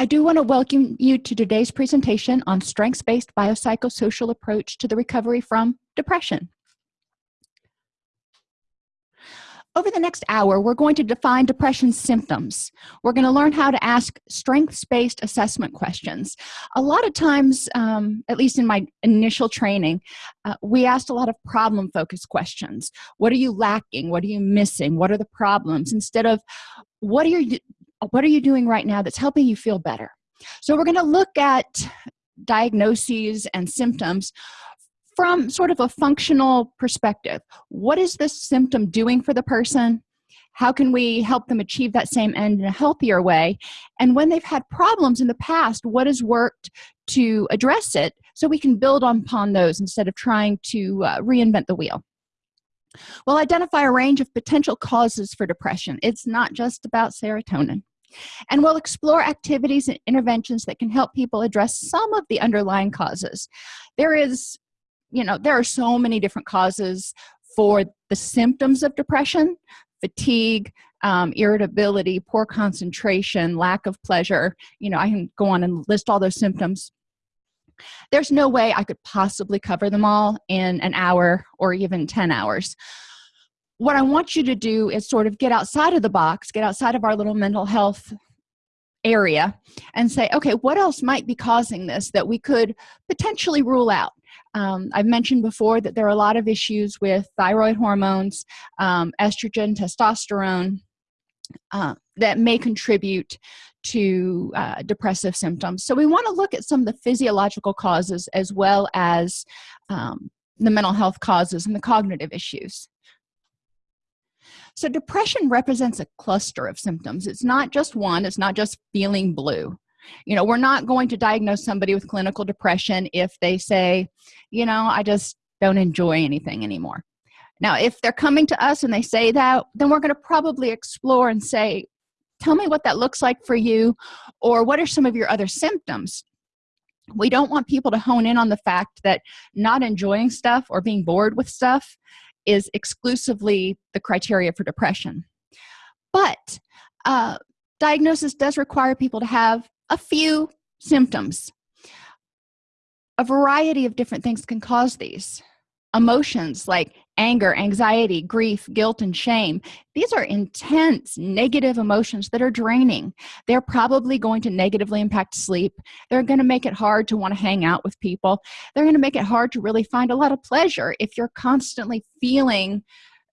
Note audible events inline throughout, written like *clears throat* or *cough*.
I do want to welcome you to today's presentation on strengths-based biopsychosocial approach to the recovery from depression. Over the next hour, we're going to define depression symptoms. We're going to learn how to ask strengths-based assessment questions. A lot of times, um, at least in my initial training, uh, we asked a lot of problem-focused questions. What are you lacking? What are you missing? What are the problems? Instead of, what are you, what are you doing right now that's helping you feel better? So we're going to look at diagnoses and symptoms from sort of a functional perspective. What is this symptom doing for the person? How can we help them achieve that same end in a healthier way? And when they've had problems in the past what has worked to address it so we can build upon those instead of trying to uh, reinvent the wheel? We'll identify a range of potential causes for depression. It's not just about serotonin and we'll explore activities and interventions that can help people address some of the underlying causes. There is you know there are so many different causes for the symptoms of depression fatigue um, irritability poor concentration lack of pleasure. You know i can go on and list all those symptoms. There's no way i could possibly cover them all in an hour or even 10 hours what i want you to do is sort of get outside of the box get outside of our little mental health area and say okay what else might be causing this that we could potentially rule out um, I've mentioned before that there are a lot of issues with thyroid hormones, um, estrogen, testosterone, uh, that may contribute to uh, depressive symptoms. So we want to look at some of the physiological causes as well as um, the mental health causes and the cognitive issues. So depression represents a cluster of symptoms. It's not just one, it's not just feeling blue. You know we're not going to diagnose somebody with clinical depression if they say you know i just don't enjoy anything anymore. Now if they're coming to us and they say that then we're going to probably explore and say tell me what that looks like for you or what are some of your other symptoms? We don't want people to hone in on the fact that not enjoying stuff or being bored with stuff is exclusively the criteria for depression. But uh, diagnosis does require people to have a few symptoms. A variety of different things can cause these. Emotions like anger anxiety grief guilt and shame. These are intense negative emotions that are draining. They're probably going to negatively impact sleep. They're going to make it hard to want to hang out with people. They're going to make it hard to really find a lot of pleasure if you're constantly feeling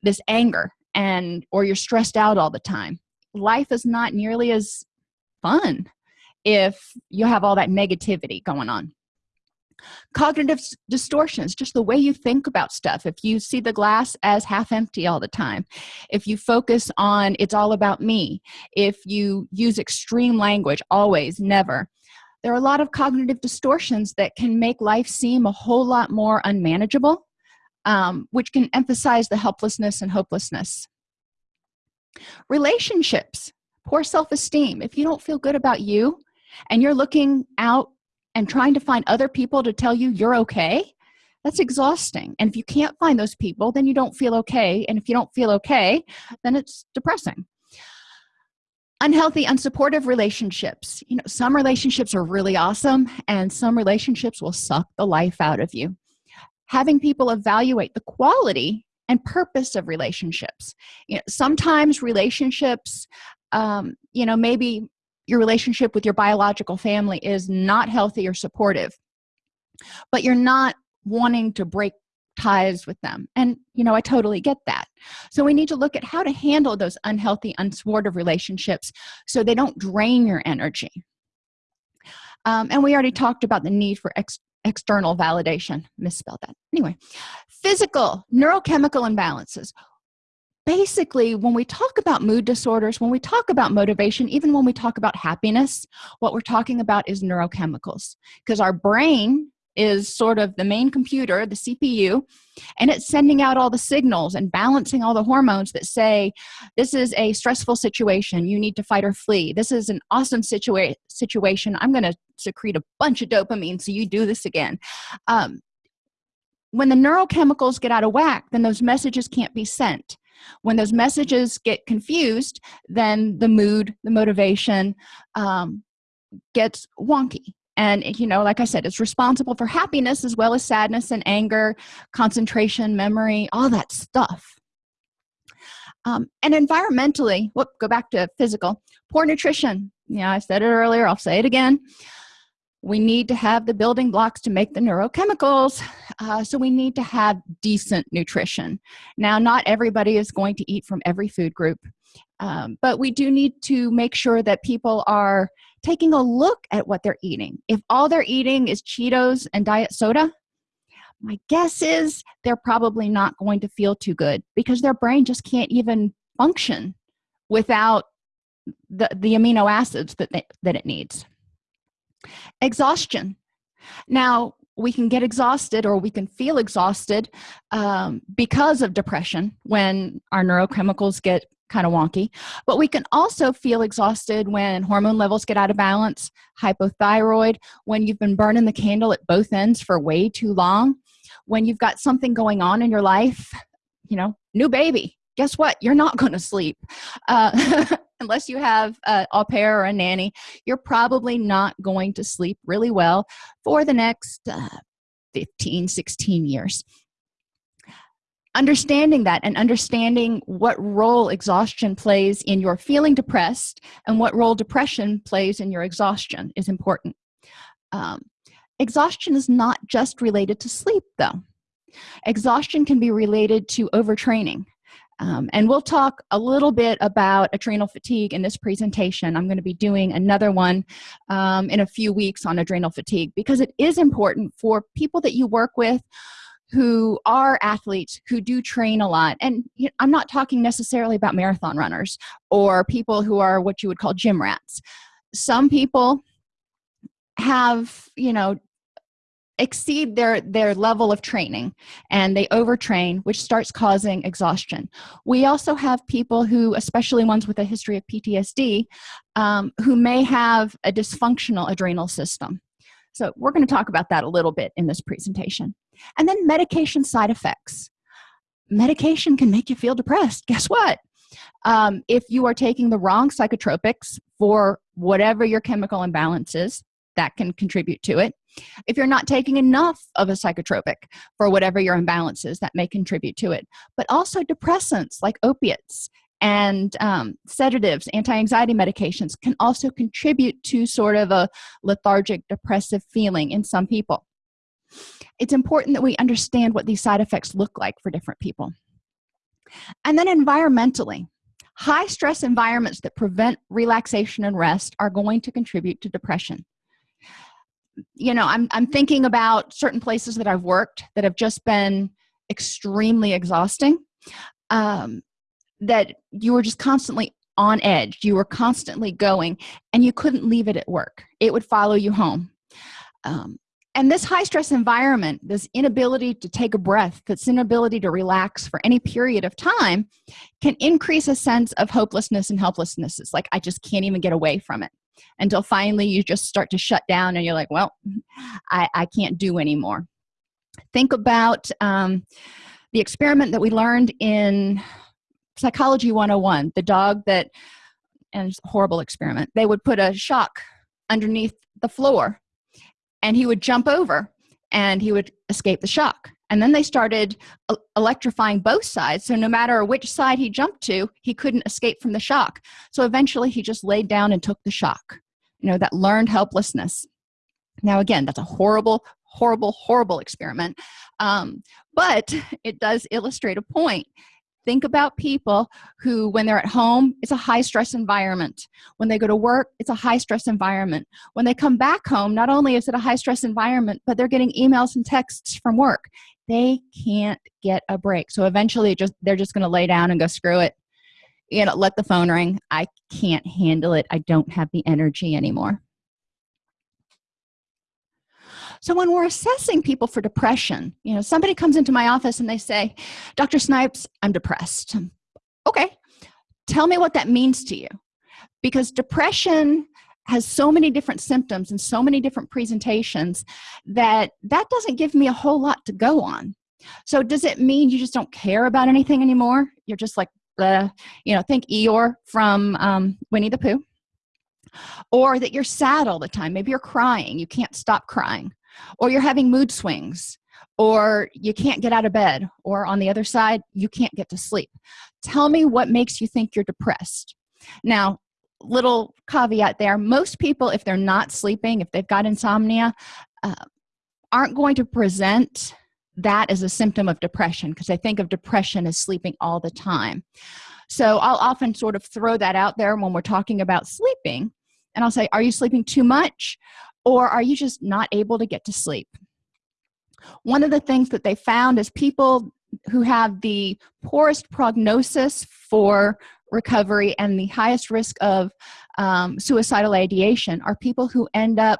this anger and or you're stressed out all the time. Life is not nearly as fun if you have all that negativity going on cognitive distortions just the way you think about stuff. If you see the glass as half empty all the time if you focus on it's all about me if you use extreme language always never there are a lot of cognitive distortions that can make life seem a whole lot more unmanageable um, which can emphasize the helplessness and hopelessness. Relationships poor self-esteem. If you don't feel good about you and you're looking out and trying to find other people to tell you you're okay that's exhausting. And if you can't find those people then you don't feel okay. And if you don't feel okay then it's depressing. Unhealthy unsupportive relationships. You know some relationships are really awesome and some relationships will suck the life out of you. Having people evaluate the quality and purpose of relationships. You know sometimes relationships um, you know maybe your relationship with your biological family is not healthy or supportive but you're not wanting to break ties with them. And you know i totally get that. So we need to look at how to handle those unhealthy unsupportive relationships so they don't drain your energy. Um, and we already talked about the need for ex external validation. Misspelled that. Anyway physical neurochemical imbalances basically when we talk about mood disorders when we talk about motivation even when we talk about happiness what we're talking about is neurochemicals. Because our brain is sort of the main computer the cpu and it's sending out all the signals and balancing all the hormones that say this is a stressful situation. You need to fight or flee. This is an awesome situa situation. I'm going to secrete a bunch of dopamine so you do this again. Um, when the neurochemicals get out of whack then those messages can't be sent when those messages get confused then the mood the motivation um, gets wonky. And you know like i said it's responsible for happiness as well as sadness and anger concentration memory all that stuff. Um, and environmentally whoop go back to physical. Poor nutrition. Yeah i said it earlier i'll say it again we need to have the building blocks to make the neurochemicals uh, so we need to have decent nutrition. Now not everybody is going to eat from every food group um, but we do need to make sure that people are taking a look at what they're eating. If all they're eating is cheetos and diet soda my guess is they're probably not going to feel too good because their brain just can't even function without the, the amino acids that, they, that it needs exhaustion. Now we can get exhausted or we can feel exhausted um, because of depression when our neurochemicals get kind of wonky but we can also feel exhausted when hormone levels get out of balance hypothyroid when you've been burning the candle at both ends for way too long when you've got something going on in your life you know new baby guess what? You're not going to sleep. Uh, *laughs* unless you have a au pair or a nanny you're probably not going to sleep really well for the next uh, 15 16 years. Understanding that and understanding what role exhaustion plays in your feeling depressed and what role depression plays in your exhaustion is important. Um, exhaustion is not just related to sleep though. Exhaustion can be related to overtraining um, and we'll talk a little bit about adrenal fatigue in this presentation. I'm going to be doing another one um, in a few weeks on adrenal fatigue because it is important for people that you work with who are athletes who do train a lot. And i'm not talking necessarily about marathon runners or people who are what you would call gym rats. Some people have you know exceed their their level of training and they overtrain which starts causing exhaustion. We also have people who especially ones with a history of ptsd um, who may have a dysfunctional adrenal system. So we're going to talk about that a little bit in this presentation. And then medication side effects. Medication can make you feel depressed. Guess what? Um, if you are taking the wrong psychotropics for whatever your chemical imbalance is that can contribute to it if you're not taking enough of a psychotropic for whatever your imbalance is that may contribute to it. But also depressants like opiates and um, sedatives anti-anxiety medications can also contribute to sort of a lethargic depressive feeling in some people. It's important that we understand what these side effects look like for different people. And then environmentally high stress environments that prevent relaxation and rest are going to contribute to depression you know i'm, I'm thinking about certain places that i've worked that have just been extremely exhausting um, that you were just constantly on edge. You were constantly going and you couldn't leave it at work. It would follow you home. Um, and this high stress environment this inability to take a breath this inability to relax for any period of time can increase a sense of hopelessness and helplessness it's like i just can't even get away from it until finally you just start to shut down and you're like well i, I can't do anymore. Think about um, the experiment that we learned in psychology 101 the dog that and horrible experiment they would put a shock underneath the floor and he would jump over and he would escape the shock and then they started electrifying both sides so no matter which side he jumped to he couldn't escape from the shock. So eventually he just laid down and took the shock you know that learned helplessness. Now again that's a horrible horrible horrible experiment. Um, but it does illustrate a point think about people who when they're at home it's a high stress environment. When they go to work it's a high stress environment. When they come back home not only is it a high stress environment but they're getting emails and texts from work. They can't get a break. So eventually just they're just going to lay down and go screw it. You know let the phone ring. I can't handle it. I don't have the energy anymore so when we're assessing people for depression you know somebody comes into my office and they say dr snipes i'm depressed. Okay tell me what that means to you. Because depression has so many different symptoms and so many different presentations that that doesn't give me a whole lot to go on. So does it mean you just don't care about anything anymore? You're just like uh, you know think eeyore from um, winnie the pooh. Or that you're sad all the time. Maybe you're crying. You can't stop crying or you're having mood swings or you can't get out of bed or on the other side you can't get to sleep. Tell me what makes you think you're depressed. Now little caveat there most people if they're not sleeping if they've got insomnia uh, aren't going to present that as a symptom of depression because I think of depression as sleeping all the time. So I'll often sort of throw that out there when we're talking about sleeping and I'll say are you sleeping too much or are you just not able to get to sleep? One of the things that they found is people who have the poorest prognosis for recovery and the highest risk of um, suicidal ideation are people who end up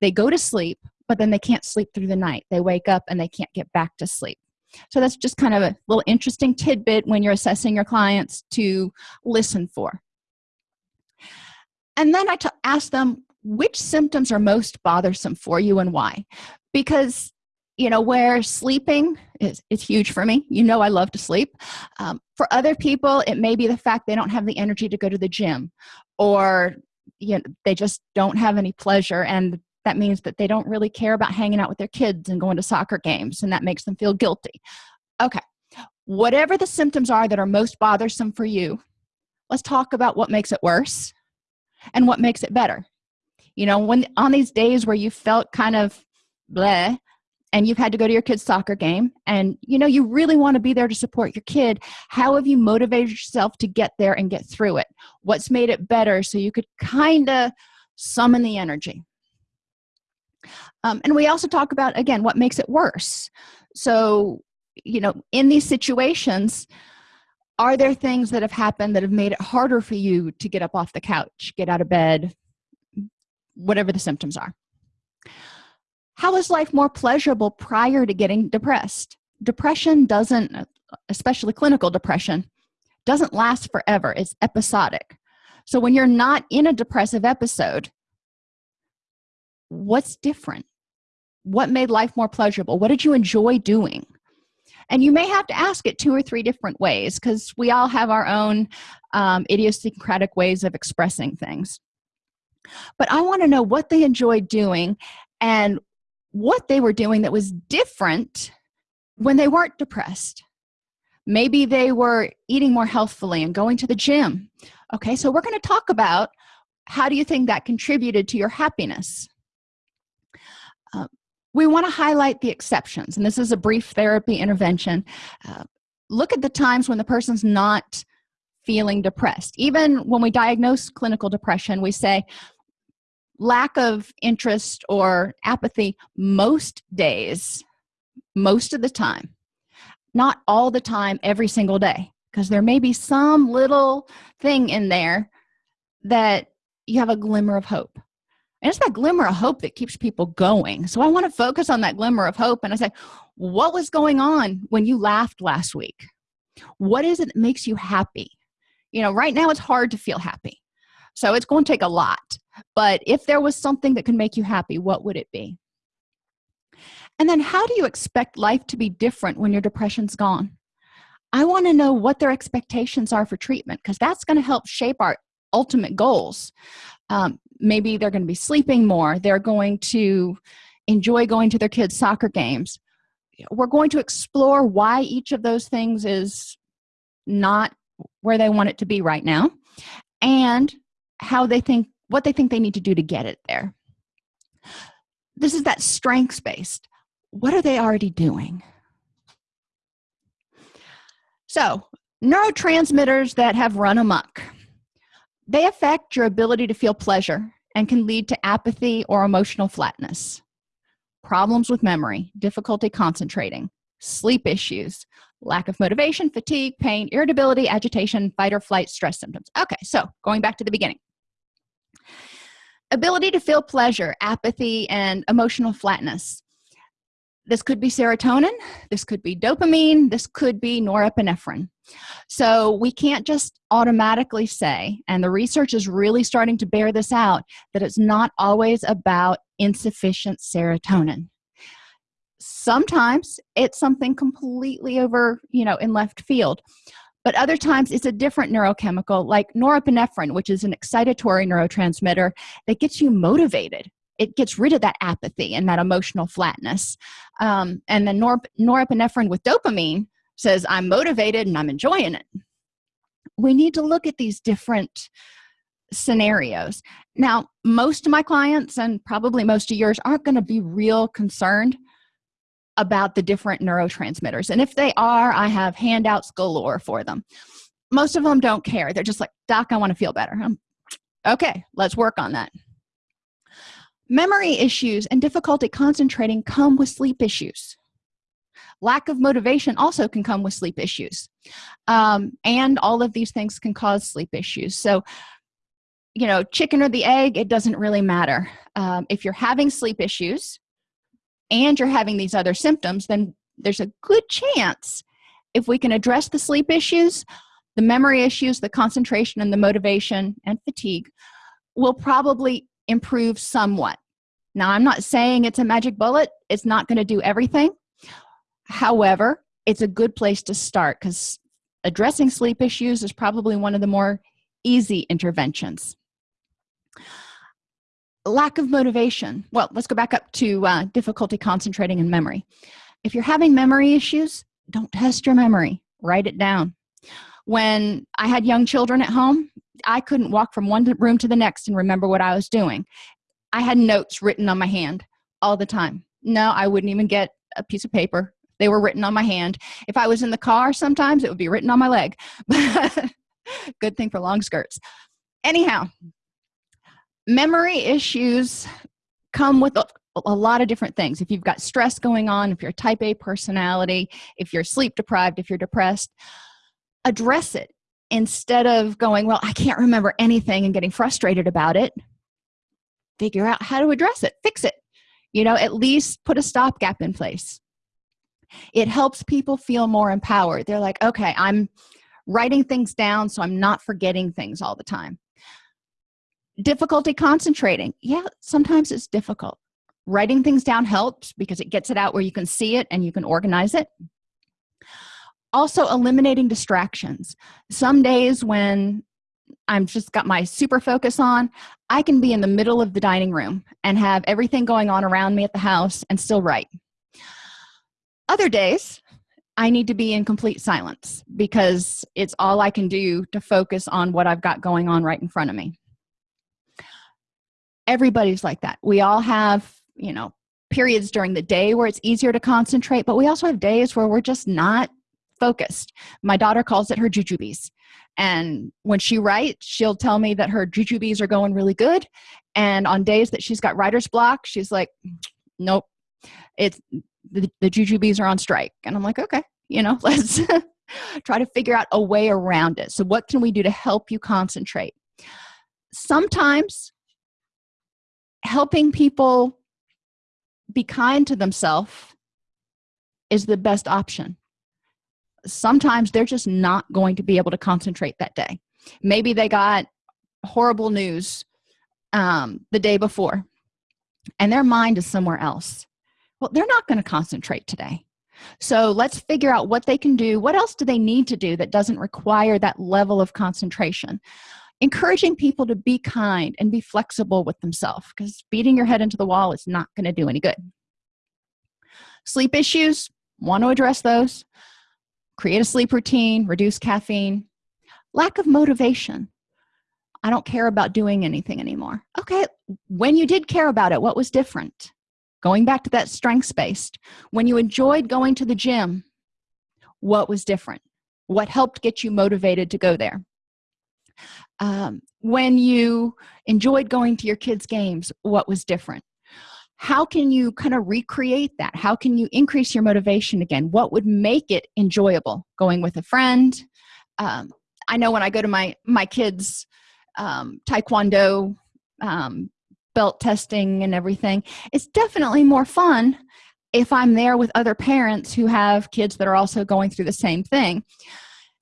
they go to sleep but then they can't sleep through the night. They wake up and they can't get back to sleep. So that's just kind of a little interesting tidbit when you're assessing your clients to listen for. And then I ask them which symptoms are most bothersome for you and why? Because you know where sleeping is, is huge for me. You know i love to sleep. Um, for other people it may be the fact they don't have the energy to go to the gym or you know they just don't have any pleasure and that means that they don't really care about hanging out with their kids and going to soccer games and that makes them feel guilty. Okay whatever the symptoms are that are most bothersome for you let's talk about what makes it worse and what makes it better you know when on these days where you felt kind of bleh and you've had to go to your kid's soccer game and you know you really want to be there to support your kid how have you motivated yourself to get there and get through it? What's made it better so you could kind of summon the energy? Um, and we also talk about again what makes it worse. So you know in these situations are there things that have happened that have made it harder for you to get up off the couch get out of bed whatever the symptoms are. How is life more pleasurable prior to getting depressed? Depression doesn't especially clinical depression doesn't last forever. It's episodic. So when you're not in a depressive episode what's different? What made life more pleasurable? What did you enjoy doing? And you may have to ask it two or three different ways because we all have our own um, idiosyncratic ways of expressing things but i want to know what they enjoyed doing and what they were doing that was different when they weren't depressed. Maybe they were eating more healthfully and going to the gym. Okay so we're going to talk about how do you think that contributed to your happiness? Uh, we want to highlight the exceptions and this is a brief therapy intervention. Uh, look at the times when the person's not feeling depressed. Even when we diagnose clinical depression we say lack of interest or apathy most days most of the time. Not all the time every single day because there may be some little thing in there that you have a glimmer of hope. And it's that glimmer of hope that keeps people going. So i want to focus on that glimmer of hope and i say what was going on when you laughed last week? What is it that makes you happy? You know right now it's hard to feel happy. So it's going to take a lot but if there was something that can make you happy what would it be? And then how do you expect life to be different when your depression's gone? I want to know what their expectations are for treatment because that's going to help shape our ultimate goals. Um, maybe they're going to be sleeping more they're going to enjoy going to their kids soccer games. We're going to explore why each of those things is not where they want it to be right now and how they think what they think they need to do to get it there. This is that strengths based. What are they already doing? So neurotransmitters that have run amok they affect your ability to feel pleasure and can lead to apathy or emotional flatness problems with memory difficulty concentrating sleep issues lack of motivation fatigue pain irritability agitation fight or flight stress symptoms. Okay so going back to the beginning ability to feel pleasure apathy and emotional flatness. This could be serotonin this could be dopamine this could be norepinephrine. So we can't just automatically say and the research is really starting to bear this out that it's not always about insufficient serotonin. Sometimes it's something completely over you know in left field but other times it's a different neurochemical like norepinephrine which is an excitatory neurotransmitter that gets you motivated. It gets rid of that apathy and that emotional flatness. Um, and then nor norepinephrine with dopamine says i'm motivated and i'm enjoying it. We need to look at these different scenarios. Now most of my clients and probably most of yours aren't going to be real concerned about the different neurotransmitters. And if they are i have handouts galore for them. Most of them don't care. They're just like doc i want to feel better. I'm, okay let's work on that. Memory issues and difficulty concentrating come with sleep issues. Lack of motivation also can come with sleep issues. Um, and all of these things can cause sleep issues. So you know chicken or the egg it doesn't really matter. Um, if you're having sleep issues and you're having these other symptoms then there's a good chance if we can address the sleep issues the memory issues the concentration and the motivation and fatigue will probably improve somewhat. Now i'm not saying it's a magic bullet it's not going to do everything. However it's a good place to start because addressing sleep issues is probably one of the more easy interventions lack of motivation. Well let's go back up to uh, difficulty concentrating in memory. If you're having memory issues don't test your memory. Write it down. When i had young children at home i couldn't walk from one room to the next and remember what i was doing. I had notes written on my hand all the time. No i wouldn't even get a piece of paper. They were written on my hand. If i was in the car sometimes it would be written on my leg. *laughs* Good thing for long skirts. Anyhow memory issues come with a, a, lot of different things. If you've got stress going on if you're type a personality if you're sleep deprived if you're depressed address it instead of going well i can't remember anything and getting frustrated about it. Figure out how to address it. Fix it. You know at least put a stopgap in place. It helps people feel more empowered. They're like okay i'm writing things down so i'm not forgetting things all the time difficulty concentrating. Yeah sometimes it's difficult. Writing things down helps because it gets it out where you can see it and you can organize it. Also eliminating distractions. Some days when i'm just got my super focus on i can be in the middle of the dining room and have everything going on around me at the house and still write. Other days i need to be in complete silence because it's all i can do to focus on what i've got going on right in front of me everybody's like that. We all have you know periods during the day where it's easier to concentrate but we also have days where we're just not focused. My daughter calls it her jujubes and when she writes she'll tell me that her jujubes are going really good and on days that she's got writer's block she's like nope it's the, the jujubes are on strike. And i'm like okay you know *laughs* let's try to figure out a way around it. So what can we do to help you concentrate? Sometimes helping people be kind to themselves is the best option. Sometimes they're just not going to be able to concentrate that day. Maybe they got horrible news um, the day before and their mind is somewhere else. Well they're not going to concentrate today. So let's figure out what they can do. What else do they need to do that doesn't require that level of concentration encouraging people to be kind and be flexible with themselves because beating your head into the wall is not going to do any good. Sleep issues want to address those. Create a sleep routine reduce caffeine. Lack of motivation. I don't care about doing anything anymore. Okay when you did care about it what was different? Going back to that strengths based when you enjoyed going to the gym what was different? What helped get you motivated to go there um, when you enjoyed going to your kids games what was different? How can you kind of recreate that? How can you increase your motivation again? What would make it enjoyable? Going with a friend? Um, i know when i go to my my kids um, taekwondo um, belt testing and everything it's definitely more fun if i'm there with other parents who have kids that are also going through the same thing.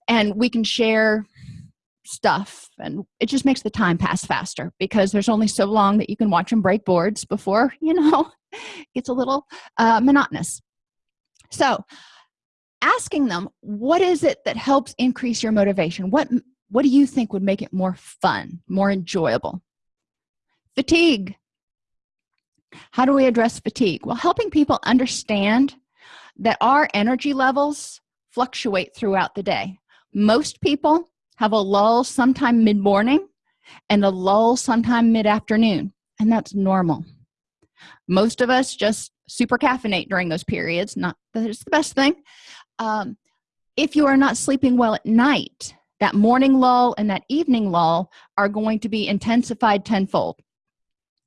And we can share stuff and it just makes the time pass faster because there's only so long that you can watch them break boards before *laughs* you know it's a little uh, monotonous. So asking them what is it that helps increase your motivation? What what do you think would make it more fun more enjoyable? Fatigue. How do we address fatigue? Well helping people understand that our energy levels fluctuate throughout the day. Most people have a lull sometime mid-morning and a lull sometime mid-afternoon and that's normal. Most of us just super caffeinate during those periods not that it's the best thing. Um, if you are not sleeping well at night that morning lull and that evening lull are going to be intensified tenfold.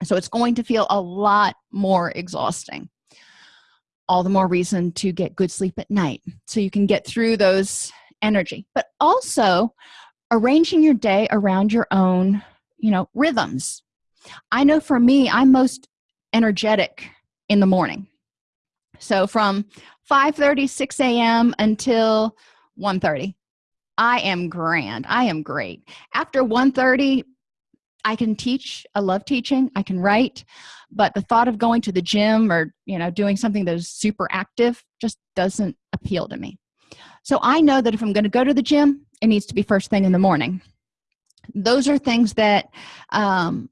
So it's going to feel a lot more exhausting. All the more reason to get good sleep at night so you can get through those energy. But also arranging your day around your own you know rhythms. I know for me i'm most energetic in the morning. So from 5 30 6 a.m until 1 30 i am grand. I am great. After 1 30 i can teach. I love teaching. I can write. But the thought of going to the gym or you know doing something that is super active just doesn't appeal to me. So i know that if i'm going to go to the gym it needs to be first thing in the morning. Those are things that um,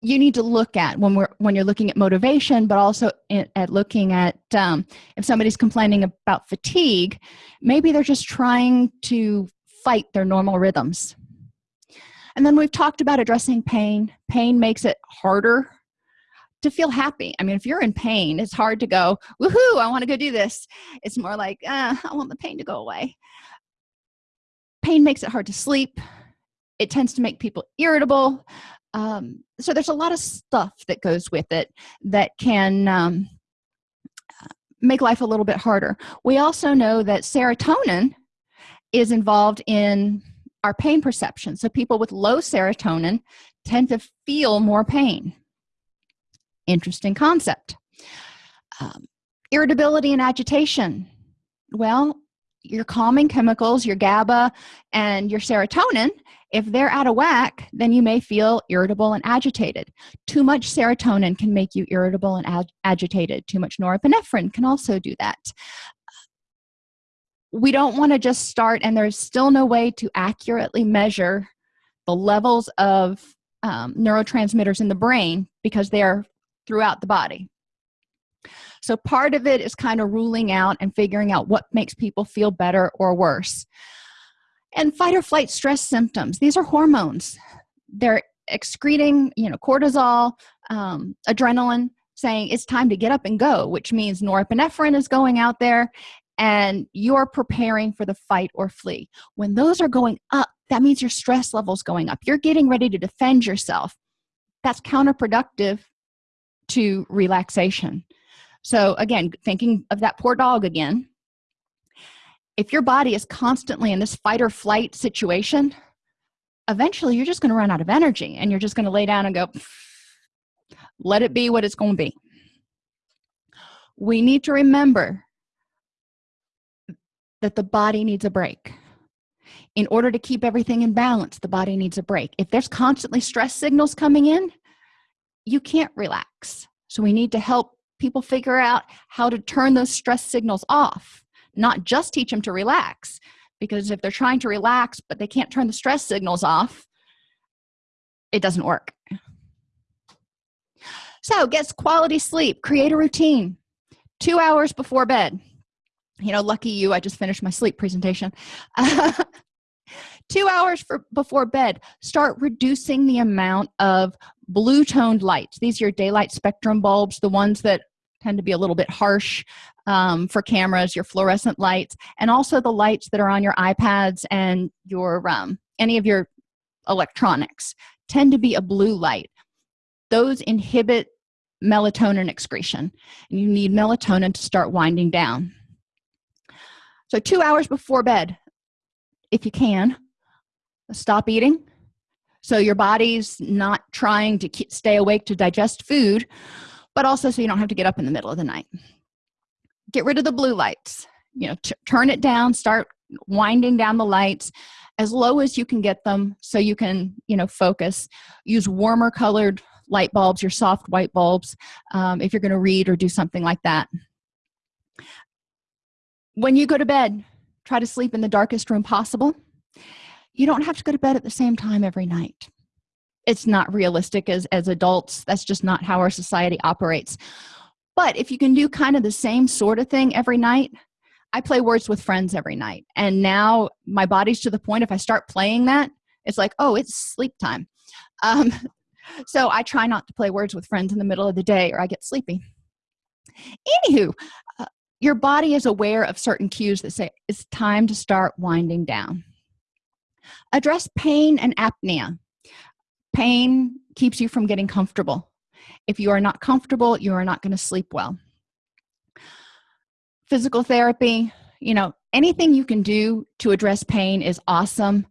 you need to look at when we're when you're looking at motivation but also in, at looking at um, if somebody's complaining about fatigue maybe they're just trying to fight their normal rhythms. And then we've talked about addressing pain. Pain makes it harder to feel happy. I mean if you're in pain it's hard to go woohoo i want to go do this. It's more like uh, i want the pain to go away. Pain makes it hard to sleep. It tends to make people irritable. Um, so there's a lot of stuff that goes with it that can um, make life a little bit harder. We also know that serotonin is involved in our pain perception. So people with low serotonin tend to feel more pain interesting concept. Um, irritability and agitation. Well your calming chemicals your GABA and your serotonin. If they're out of whack then you may feel irritable and agitated. Too much serotonin can make you irritable and ag agitated. Too much norepinephrine can also do that. We don't want to just start and there's still no way to accurately measure the levels of um, neurotransmitters in the brain because they are throughout the body. So part of it is kind of ruling out and figuring out what makes people feel better or worse. And fight or flight stress symptoms these are hormones. They're excreting you know cortisol um, adrenaline saying it's time to get up and go which means norepinephrine is going out there and you're preparing for the fight or flee. When those are going up that means your stress levels going up. You're getting ready to defend yourself. That's counterproductive to relaxation. So again thinking of that poor dog again. If your body is constantly in this fight or flight situation eventually you're just going to run out of energy and you're just going to lay down and go let it be what it's going to be. We need to remember that the body needs a break. In order to keep everything in balance the body needs a break. If there's constantly stress signals coming in you can't relax. So we need to help people figure out how to turn those stress signals off not just teach them to relax because if they're trying to relax but they can't turn the stress signals off it doesn't work. So get quality sleep create a routine. Two hours before bed. You know lucky you i just finished my sleep presentation. *laughs* Two hours for before bed. Start reducing the amount of blue toned lights. These are your daylight spectrum bulbs the ones that tend to be a little bit harsh um, for cameras your fluorescent lights and also the lights that are on your ipads and your um, any of your electronics tend to be a blue light. Those inhibit melatonin excretion and you need melatonin to start winding down. So two hours before bed if you can stop eating so your body's not trying to stay awake to digest food but also so you don't have to get up in the middle of the night. Get rid of the blue lights. You know turn it down start winding down the lights as low as you can get them so you can you know focus. Use warmer colored light bulbs your soft white bulbs um, if you're going to read or do something like that. When you go to bed try to sleep in the darkest room possible you don't have to go to bed at the same time every night. It's not realistic as as adults. That's just not how our society operates. But if you can do kind of the same sort of thing every night i play words with friends every night. And now my body's to the point if i start playing that it's like oh it's sleep time. Um, *laughs* so i try not to play words with friends in the middle of the day or i get sleepy. Anywho uh, your body is aware of certain cues that say it's time to start winding down address pain and apnea. Pain keeps you from getting comfortable. If you are not comfortable you are not going to sleep well. Physical therapy you know anything you can do to address pain is awesome.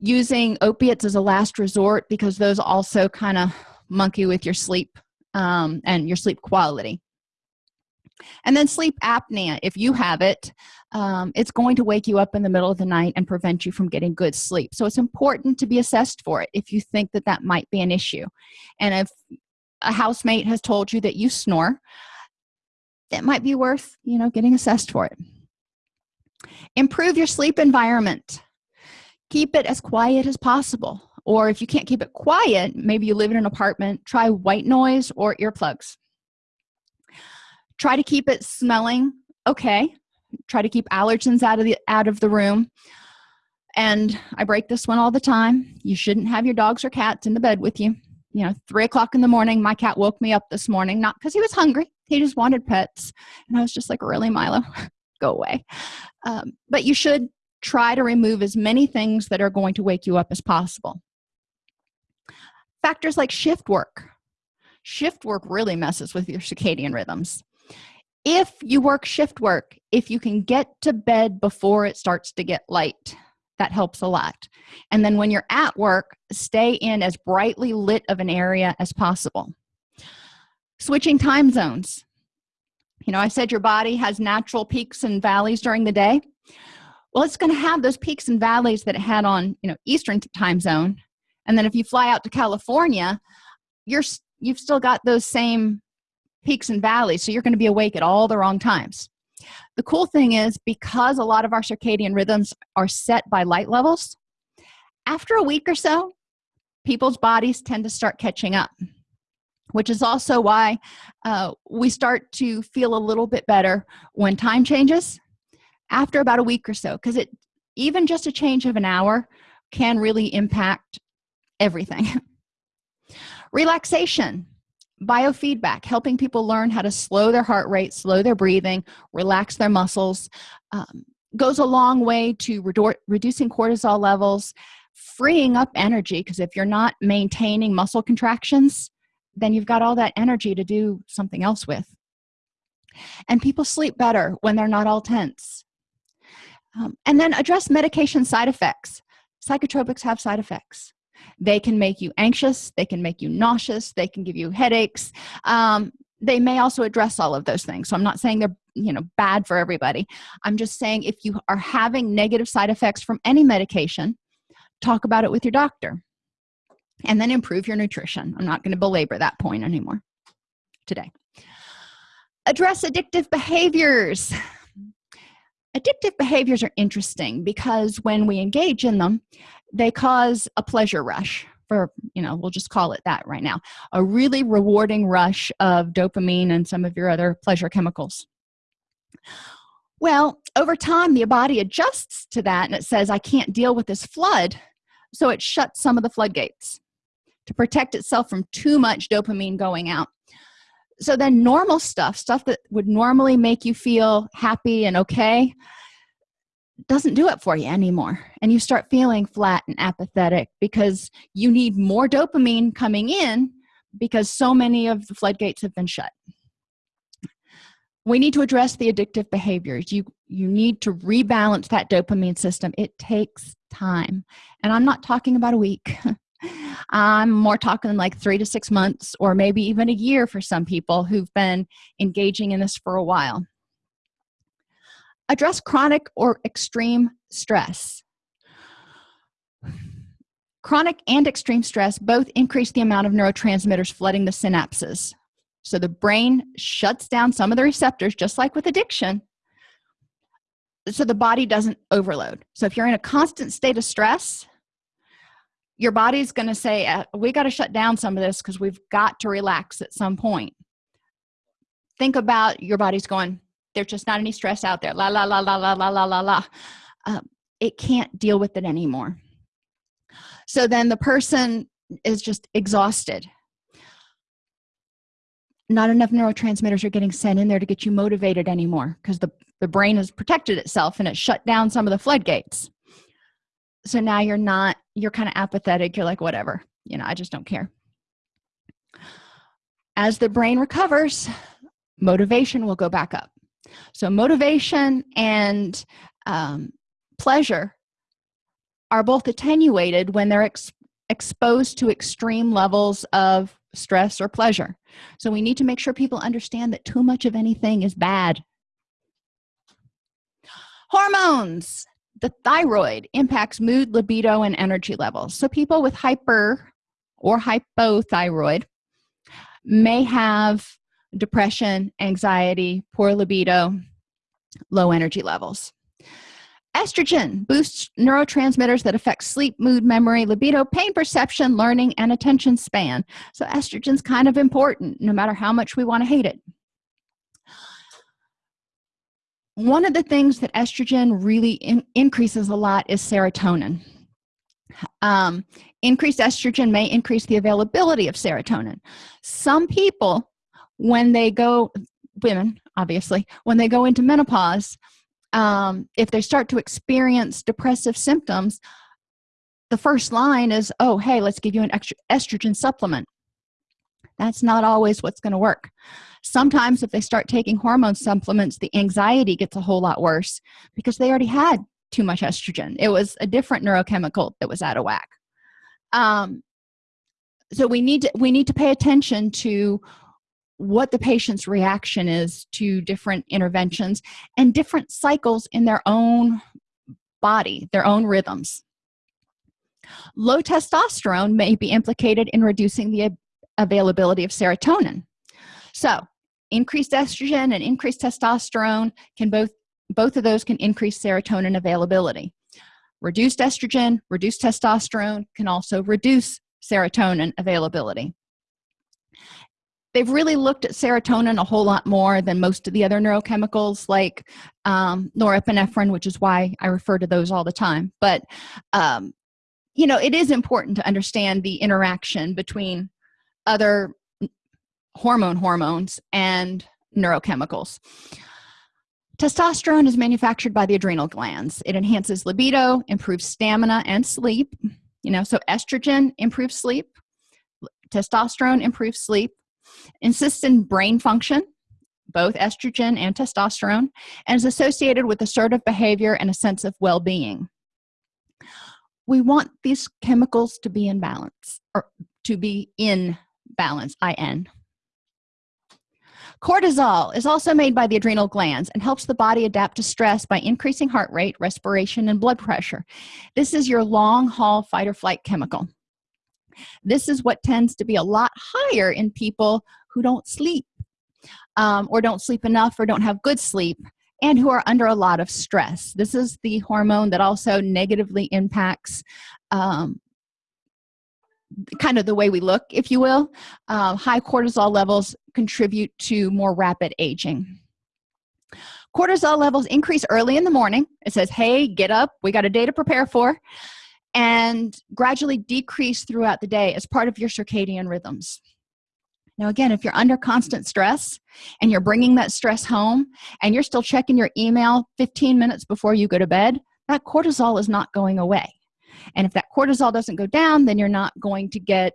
Using opiates as a last resort because those also kind of monkey with your sleep um, and your sleep quality and then sleep apnea if you have it um, it's going to wake you up in the middle of the night and prevent you from getting good sleep. So it's important to be assessed for it if you think that that might be an issue. And if a housemate has told you that you snore that might be worth you know getting assessed for it. Improve your sleep environment. Keep it as quiet as possible. Or if you can't keep it quiet maybe you live in an apartment try white noise or earplugs try to keep it smelling okay. Try to keep allergens out of the out of the room. And i break this one all the time. You shouldn't have your dogs or cats in the bed with you. You know three o'clock in the morning my cat woke me up this morning not because he was hungry he just wanted pets. And i was just like really milo? *laughs* Go away. Um, but you should try to remove as many things that are going to wake you up as possible. Factors like shift work. Shift work really messes with your circadian rhythms if you work shift work if you can get to bed before it starts to get light that helps a lot. And then when you're at work stay in as brightly lit of an area as possible. Switching time zones. You know i said your body has natural peaks and valleys during the day. Well it's going to have those peaks and valleys that it had on you know eastern time zone. And then if you fly out to california you're you've still got those same peaks and valleys so you're going to be awake at all the wrong times. The cool thing is because a lot of our circadian rhythms are set by light levels after a week or so people's bodies tend to start catching up which is also why uh, we start to feel a little bit better when time changes after about a week or so because it even just a change of an hour can really impact everything. *laughs* Relaxation biofeedback helping people learn how to slow their heart rate slow their breathing relax their muscles um, goes a long way to redu reducing cortisol levels freeing up energy because if you're not maintaining muscle contractions then you've got all that energy to do something else with. And people sleep better when they're not all tense. Um, and then address medication side effects. Psychotropics have side effects they can make you anxious. They can make you nauseous. They can give you headaches. Um, they may also address all of those things. So i'm not saying they're you know bad for everybody. I'm just saying if you are having negative side effects from any medication talk about it with your doctor and then improve your nutrition. I'm not going to belabor that point anymore today. Address addictive behaviors. Addictive behaviors are interesting because when we engage in them they cause a pleasure rush for you know we'll just call it that right now a really rewarding rush of dopamine and some of your other pleasure chemicals. Well over time the body adjusts to that and it says i can't deal with this flood so it shuts some of the floodgates to protect itself from too much dopamine going out. So then normal stuff stuff that would normally make you feel happy and okay doesn't do it for you anymore and you start feeling flat and apathetic because you need more dopamine coming in because so many of the floodgates have been shut. We need to address the addictive behaviors. You you need to rebalance that dopamine system. It takes time and i'm not talking about a week. *laughs* I'm more talking like three to six months or maybe even a year for some people who've been engaging in this for a while address chronic or extreme stress. Chronic and extreme stress both increase the amount of neurotransmitters flooding the synapses. So the brain shuts down some of the receptors just like with addiction. So the body doesn't overload. So if you're in a constant state of stress your body's going to say uh, we got to shut down some of this because we've got to relax at some point. Think about your body's going there's just not any stress out there. La la la la la la la la la. Uh, it can't deal with it anymore. So then the person is just exhausted. Not enough neurotransmitters are getting sent in there to get you motivated anymore because the, the brain has protected itself and it shut down some of the floodgates. So now you're not you're kind of apathetic you're like whatever you know i just don't care. As the brain recovers motivation will go back up so motivation and um, pleasure are both attenuated when they're ex exposed to extreme levels of stress or pleasure. So we need to make sure people understand that too much of anything is bad. Hormones. The thyroid impacts mood libido and energy levels. So people with hyper or hypothyroid may have depression anxiety poor libido low energy levels. Estrogen boosts neurotransmitters that affect sleep mood memory libido pain perception learning and attention span. So estrogen's kind of important no matter how much we want to hate it. One of the things that estrogen really in increases a lot is serotonin. Um, increased estrogen may increase the availability of serotonin. Some people when they go women obviously when they go into menopause um, if they start to experience depressive symptoms the first line is oh hey let's give you an extra estrogen supplement. That's not always what's going to work. Sometimes if they start taking hormone supplements the anxiety gets a whole lot worse because they already had too much estrogen. It was a different neurochemical that was out of whack. Um, so we need to we need to pay attention to what the patient's reaction is to different interventions and different cycles in their own body their own rhythms. Low testosterone may be implicated in reducing the availability of serotonin. So increased estrogen and increased testosterone can both both of those can increase serotonin availability. Reduced estrogen reduced testosterone can also reduce serotonin availability they've really looked at serotonin a whole lot more than most of the other neurochemicals like um, norepinephrine which is why i refer to those all the time. But um, you know it is important to understand the interaction between other hormone hormones and neurochemicals. Testosterone is manufactured by the adrenal glands. It enhances libido improves stamina and sleep. You know so estrogen improves sleep testosterone improves sleep insists in brain function both estrogen and testosterone and is associated with assertive behavior and a sense of well-being. We want these chemicals to be in balance or to be in balance in cortisol is also made by the adrenal glands and helps the body adapt to stress by increasing heart rate respiration and blood pressure. This is your long haul fight or flight chemical this is what tends to be a lot higher in people who don't sleep um, or don't sleep enough or don't have good sleep and who are under a lot of stress. This is the hormone that also negatively impacts um, kind of the way we look if you will. Uh, high cortisol levels contribute to more rapid aging. Cortisol levels increase early in the morning. It says hey get up. We got a day to prepare for and gradually decrease throughout the day as part of your circadian rhythms. Now again if you're under constant stress and you're bringing that stress home and you're still checking your email 15 minutes before you go to bed that cortisol is not going away. And if that cortisol doesn't go down then you're not going to get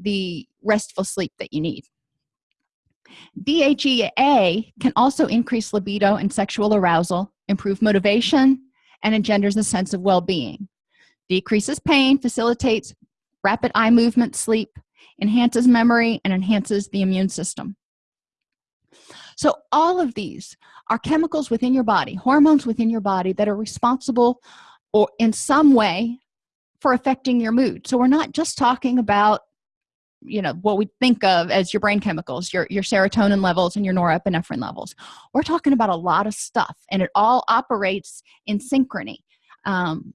the restful sleep that you need. DHEA can also increase libido and sexual arousal improve motivation and engenders a sense of well-being decreases pain facilitates rapid eye movement sleep enhances memory and enhances the immune system. So all of these are chemicals within your body hormones within your body that are responsible or in some way for affecting your mood. So we're not just talking about you know what we think of as your brain chemicals your your serotonin levels and your norepinephrine levels. We're talking about a lot of stuff and it all operates in synchrony. Um,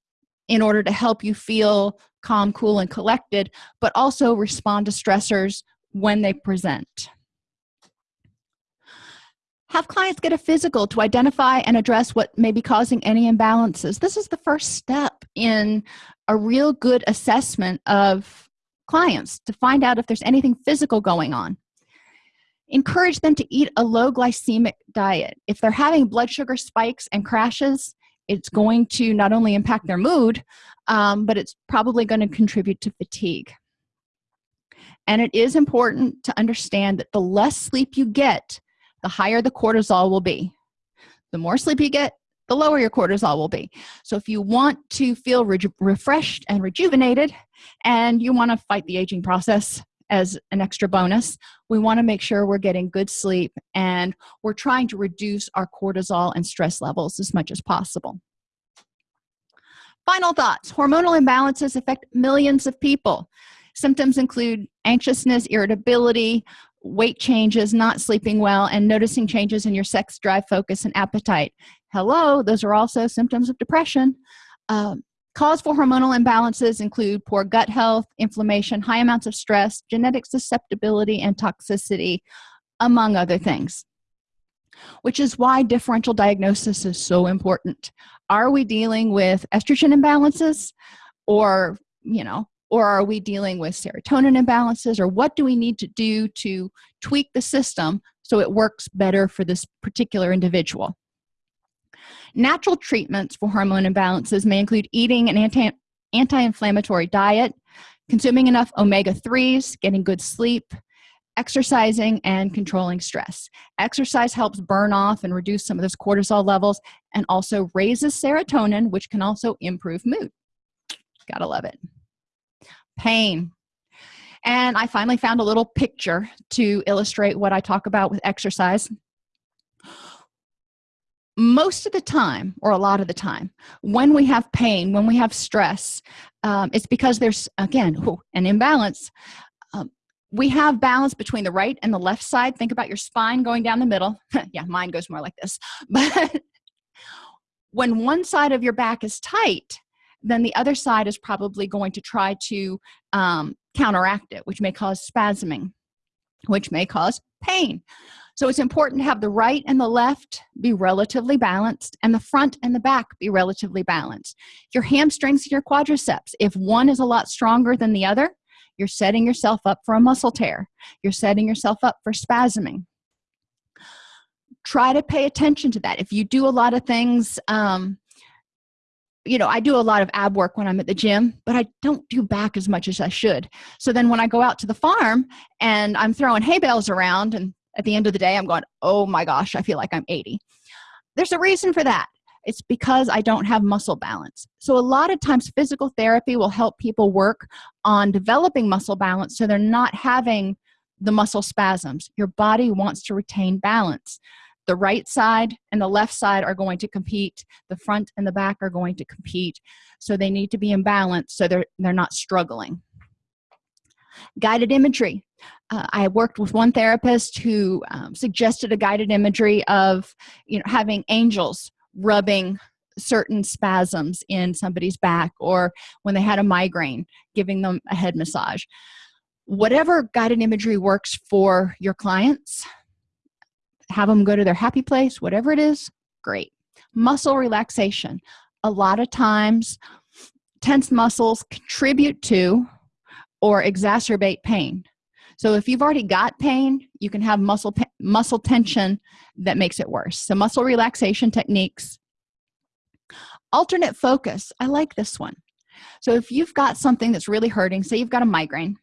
in order to help you feel calm cool and collected but also respond to stressors when they present. Have clients get a physical to identify and address what may be causing any imbalances. This is the first step in a real good assessment of clients to find out if there's anything physical going on. Encourage them to eat a low glycemic diet. If they're having blood sugar spikes and crashes it's going to not only impact their mood um, but it's probably going to contribute to fatigue. And it is important to understand that the less sleep you get the higher the cortisol will be. The more sleep you get the lower your cortisol will be. So if you want to feel re refreshed and rejuvenated and you want to fight the aging process as an extra bonus we want to make sure we're getting good sleep and we're trying to reduce our cortisol and stress levels as much as possible. Final thoughts. Hormonal imbalances affect millions of people. Symptoms include anxiousness irritability weight changes not sleeping well and noticing changes in your sex drive focus and appetite. Hello those are also symptoms of depression. Um, cause for hormonal imbalances include poor gut health inflammation high amounts of stress genetic susceptibility and toxicity among other things which is why differential diagnosis is so important. Are we dealing with estrogen imbalances or you know or are we dealing with serotonin imbalances or what do we need to do to tweak the system so it works better for this particular individual natural treatments for hormone imbalances may include eating an anti anti-inflammatory diet consuming enough omega-3s getting good sleep exercising and controlling stress. Exercise helps burn off and reduce some of those cortisol levels and also raises serotonin which can also improve mood. Gotta love it. Pain. And i finally found a little picture to illustrate what i talk about with exercise most of the time or a lot of the time when we have pain when we have stress um, it's because there's again an imbalance. Um, we have balance between the right and the left side. Think about your spine going down the middle. *laughs* Yeah mine goes more like this. *laughs* But when one side of your back is tight then the other side is probably going to try to um, counteract it which may cause spasming which may cause pain so it's important to have the right and the left be relatively balanced and the front and the back be relatively balanced. Your hamstrings and your quadriceps if one is a lot stronger than the other you're setting yourself up for a muscle tear. You're setting yourself up for spasming. Try to pay attention to that. If you do a lot of things um, you know i do a lot of ab work when i'm at the gym but i don't do back as much as i should. So then when i go out to the farm and i'm throwing hay bales around and at the end of the day i'm going oh my gosh i feel like i'm 80 there's a reason for that. It's because i don't have muscle balance. So a lot of times physical therapy will help people work on developing muscle balance so they're not having the muscle spasms. Your body wants to retain balance. The right side and the left side are going to compete. The front and the back are going to compete. So they need to be in balance so they're they're not struggling. Guided imagery uh, i worked with one therapist who um, suggested a guided imagery of you know having angels rubbing certain spasms in somebody's back or when they had a migraine giving them a head massage. Whatever guided imagery works for your clients have them go to their happy place whatever it is great. Muscle relaxation. A lot of times tense muscles contribute to or exacerbate pain so if you've already got pain you can have muscle muscle tension that makes it worse. So muscle relaxation techniques. Alternate focus. I like this one. So if you've got something that's really hurting say you've got a migraine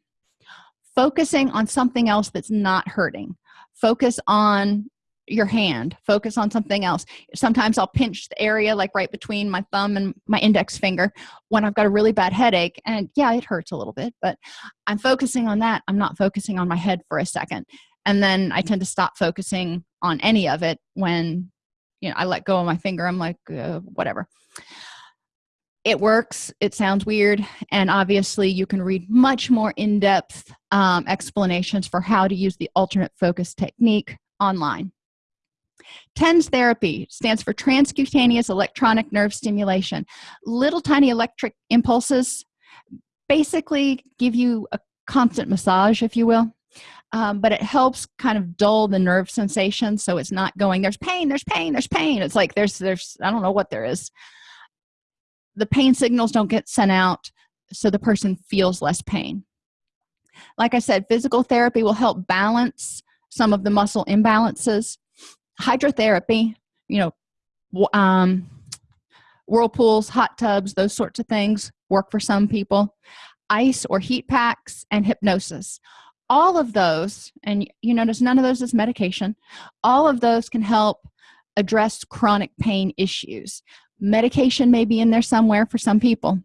focusing on something else that's not hurting. Focus on your hand focus on something else. Sometimes i'll pinch the area like right between my thumb and my index finger when i've got a really bad headache and yeah it hurts a little bit but i'm focusing on that. I'm not focusing on my head for a second. And then i tend to stop focusing on any of it when you know i let go of my finger. I'm like uh, whatever. It works. It sounds weird. And obviously you can read much more in-depth um, explanations for how to use the alternate focus technique online TENS therapy stands for transcutaneous electronic nerve stimulation. Little tiny electric impulses basically give you a constant massage if you will um, but it helps kind of dull the nerve sensation so it's not going there's pain there's pain there's pain. It's like there's there's i don't know what there is. The pain signals don't get sent out so the person feels less pain. Like i said physical therapy will help balance some of the muscle imbalances hydrotherapy you know um, whirlpools hot tubs those sorts of things work for some people. Ice or heat packs and hypnosis. All of those and you notice none of those is medication. All of those can help address chronic pain issues. Medication may be in there somewhere for some people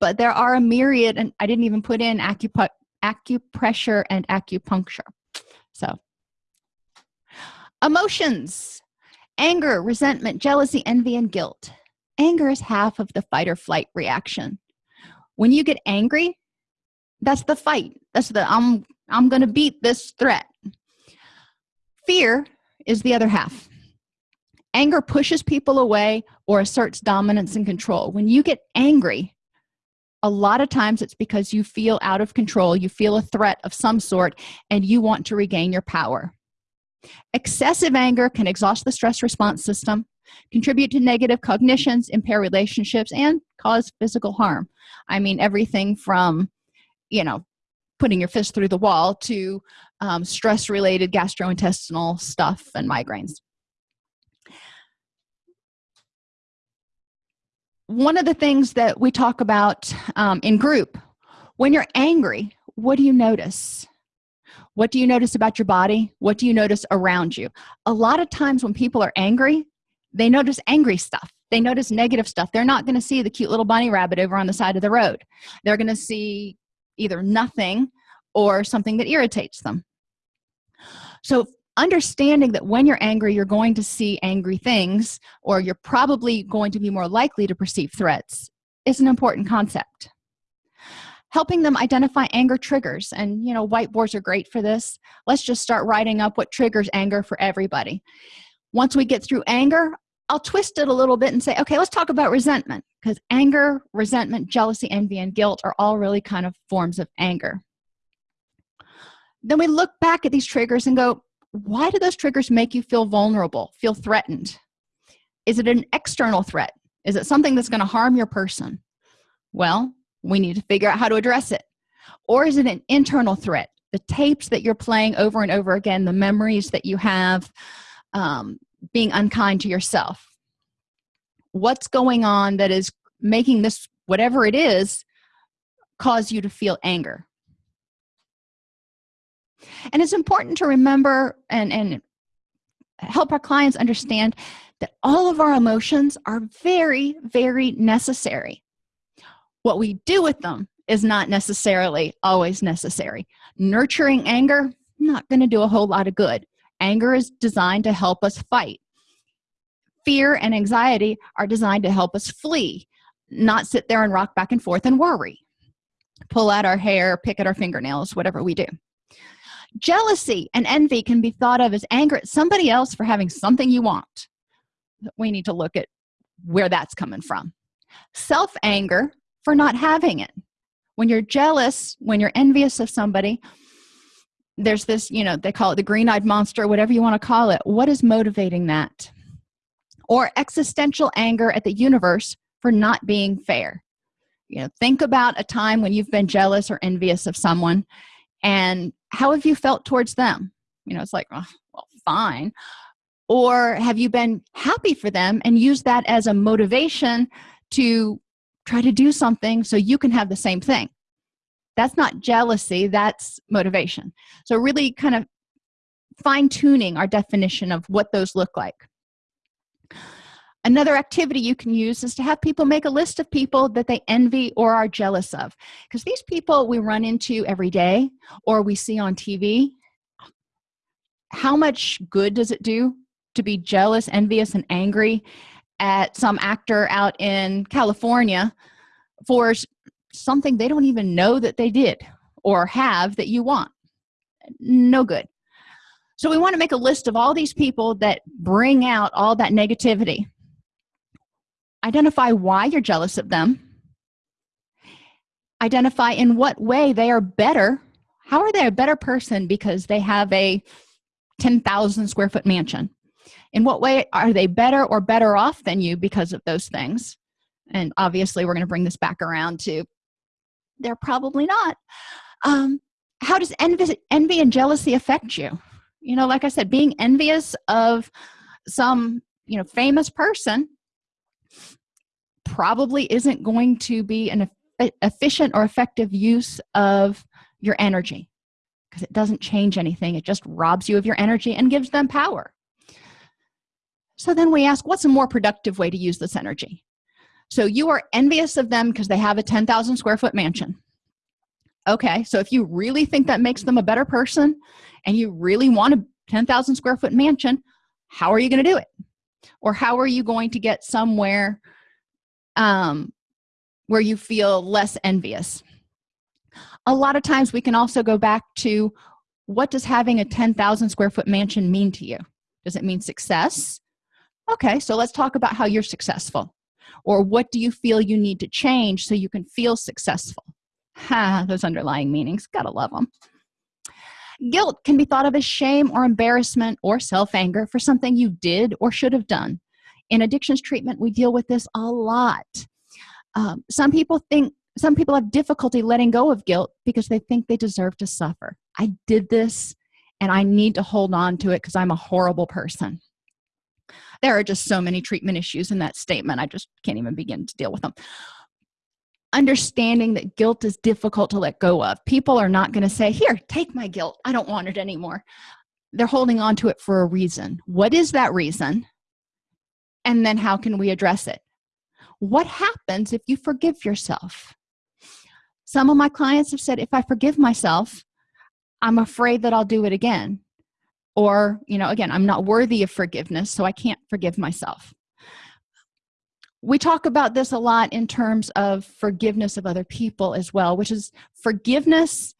but there are a myriad and i didn't even put in acupu acupressure and acupuncture. So emotions. Anger resentment jealousy envy and guilt. Anger is half of the fight or flight reaction. When you get angry that's the fight. That's the i'm i'm gonna beat this threat. Fear is the other half. Anger pushes people away or asserts dominance and control. When you get angry a lot of times it's because you feel out of control you feel a threat of some sort and you want to regain your power excessive anger can exhaust the stress response system contribute to negative cognitions impair relationships and cause physical harm. I mean everything from you know putting your fist through the wall to um, stress related gastrointestinal stuff and migraines. One of the things that we talk about um, in group when you're angry what do you notice what do you notice about your body? What do you notice around you? A lot of times when people are angry they notice angry stuff. They notice negative stuff. They're not going to see the cute little bunny rabbit over on the side of the road. They're going to see either nothing or something that irritates them. So understanding that when you're angry you're going to see angry things or you're probably going to be more likely to perceive threats is an important concept helping them identify anger triggers and you know whiteboards are great for this let's just start writing up what triggers anger for everybody once we get through anger I'll twist it a little bit and say, okay, let's talk about resentment because anger, resentment, jealousy, envy, and guilt are all really kind of forms of anger. Then we look back at these triggers and go, why do those triggers make you feel vulnerable, feel threatened? Is it an external threat? Is it something that's going to harm your person? Well, we need to figure out how to address it. Or is it an internal threat? The tapes that you're playing over and over again, the memories that you have, um, being unkind to yourself what's going on that is making this whatever it is cause you to feel anger and it's important to remember and and help our clients understand that all of our emotions are very very necessary what we do with them is not necessarily always necessary. Nurturing anger not going to do a whole lot of good. Anger is designed to help us fight. Fear and anxiety are designed to help us flee not sit there and rock back and forth and worry. Pull out our hair pick at our fingernails whatever we do. Jealousy and envy can be thought of as anger at somebody else for having something you want. We need to look at where that's coming from. Self-anger for not having it. When you're jealous when you're envious of somebody there's this you know they call it the green-eyed monster whatever you want to call it. What is motivating that? Or existential anger at the universe for not being fair. You know think about a time when you've been jealous or envious of someone and how have you felt towards them? You know it's like oh, well fine. Or have you been happy for them and use that as a motivation to try to do something so you can have the same thing. That's not jealousy that's motivation. So really kind of fine-tuning our definition of what those look like. Another activity you can use is to have people make a list of people that they envy or are jealous of. Because these people we run into every day or we see on tv how much good does it do to be jealous envious and angry at some actor out in california for something they don't even know that they did or have that you want. No good. So we want to make a list of all these people that bring out all that negativity. Identify why you're jealous of them. Identify in what way they are better. How are they a better person because they have a 10,000 square foot mansion in what way are they better or better off than you because of those things? And obviously we're going to bring this back around to they're probably not. Um, how does envy, envy and jealousy affect you? You know like i said being envious of some you know famous person probably isn't going to be an efficient or effective use of your energy because it doesn't change anything. It just robs you of your energy and gives them power so then we ask what's a more productive way to use this energy? So you are envious of them because they have a 10,000 square foot mansion. Okay so if you really think that makes them a better person and you really want a 10,000 square foot mansion how are you going to do it? Or how are you going to get somewhere um, where you feel less envious? A lot of times we can also go back to what does having a 10,000 square foot mansion mean to you? Does it mean success okay so let's talk about how you're successful. Or what do you feel you need to change so you can feel successful? Ha those underlying meanings gotta love them guilt can be thought of as shame or embarrassment or self-anger for something you did or should have done. In addictions treatment we deal with this a lot. Um, some people think some people have difficulty letting go of guilt because they think they deserve to suffer. I did this and i need to hold on to it because i'm a horrible person there are just so many treatment issues in that statement i just can't even begin to deal with them. Understanding that guilt is difficult to let go of. People are not going to say here take my guilt. I don't want it anymore. They're holding on to it for a reason. What is that reason? And then how can we address it? What happens if you forgive yourself? Some of my clients have said if i forgive myself i'm afraid that i'll do it again or you know again i'm not worthy of forgiveness so i can't forgive myself. We talk about this a lot in terms of forgiveness of other people as well which is forgiveness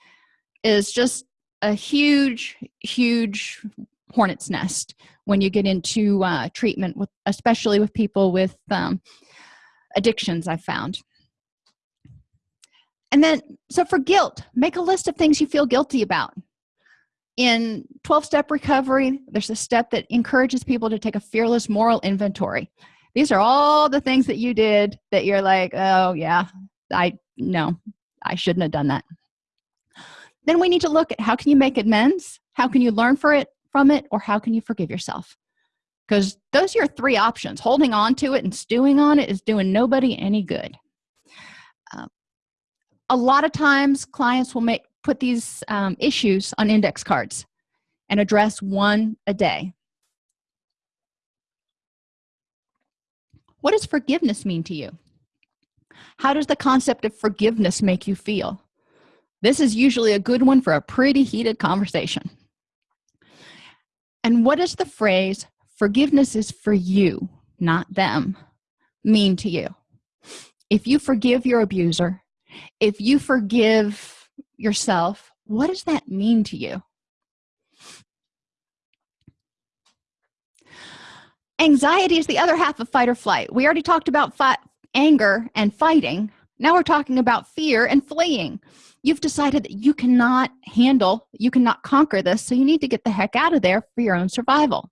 is just a huge huge hornet's nest when you get into uh, treatment with especially with people with um, addictions i've found. And then so for guilt make a list of things you feel guilty about in 12-step recovery there's a step that encourages people to take a fearless moral inventory. These are all the things that you did that you're like oh yeah i no i shouldn't have done that. Then we need to look at how can you make amends? How can you learn for it from it or how can you forgive yourself? Because those are your three options. Holding on to it and stewing on it is doing nobody any good. Uh, a lot of times clients will make put these um, issues on index cards and address one a day. What does forgiveness mean to you? How does the concept of forgiveness make you feel? This is usually a good one for a pretty heated conversation. And what does the phrase forgiveness is for you not them mean to you? If you forgive your abuser if you forgive yourself what does that mean to you? Anxiety is the other half of fight or flight. We already talked about fight, anger and fighting. Now we're talking about fear and fleeing. You've decided that you cannot handle you cannot conquer this so you need to get the heck out of there for your own survival.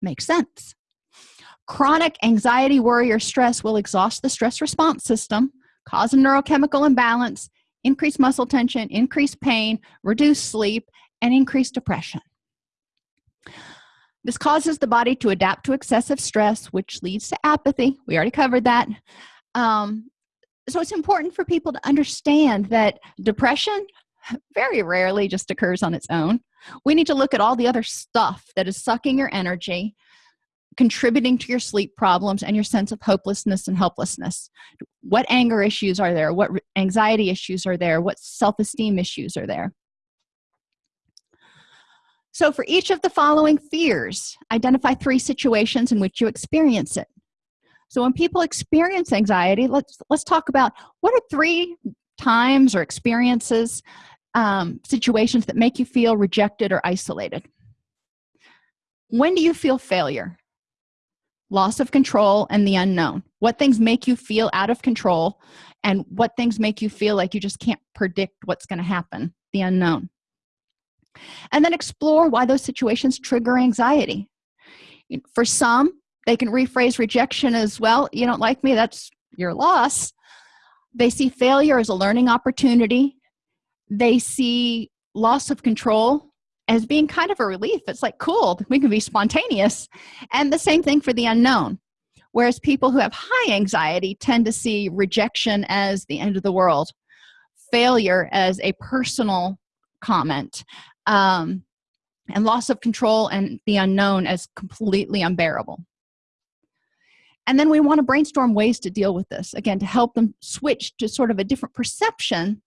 Makes sense. Chronic anxiety worry or stress will exhaust the stress response system cause a neurochemical imbalance increase muscle tension increase pain reduce sleep and increase depression. This causes the body to adapt to excessive stress which leads to apathy. We already covered that. Um, so it's important for people to understand that depression very rarely just occurs on its own. We need to look at all the other stuff that is sucking your energy contributing to your sleep problems and your sense of hopelessness and helplessness. What anger issues are there? What anxiety issues are there? What self-esteem issues are there? So for each of the following fears identify three situations in which you experience it. So when people experience anxiety let's let's talk about what are three times or experiences um, situations that make you feel rejected or isolated. When do you feel failure loss of control and the unknown. What things make you feel out of control and what things make you feel like you just can't predict what's going to happen the unknown. And then explore why those situations trigger anxiety. For some they can rephrase rejection as well you don't like me that's your loss. They see failure as a learning opportunity. They see loss of control as being kind of a relief. It's like cool we can be spontaneous. And the same thing for the unknown. Whereas people who have high anxiety tend to see rejection as the end of the world failure as a personal comment um, and loss of control and the unknown as completely unbearable. And then we want to brainstorm ways to deal with this again to help them switch to sort of a different perception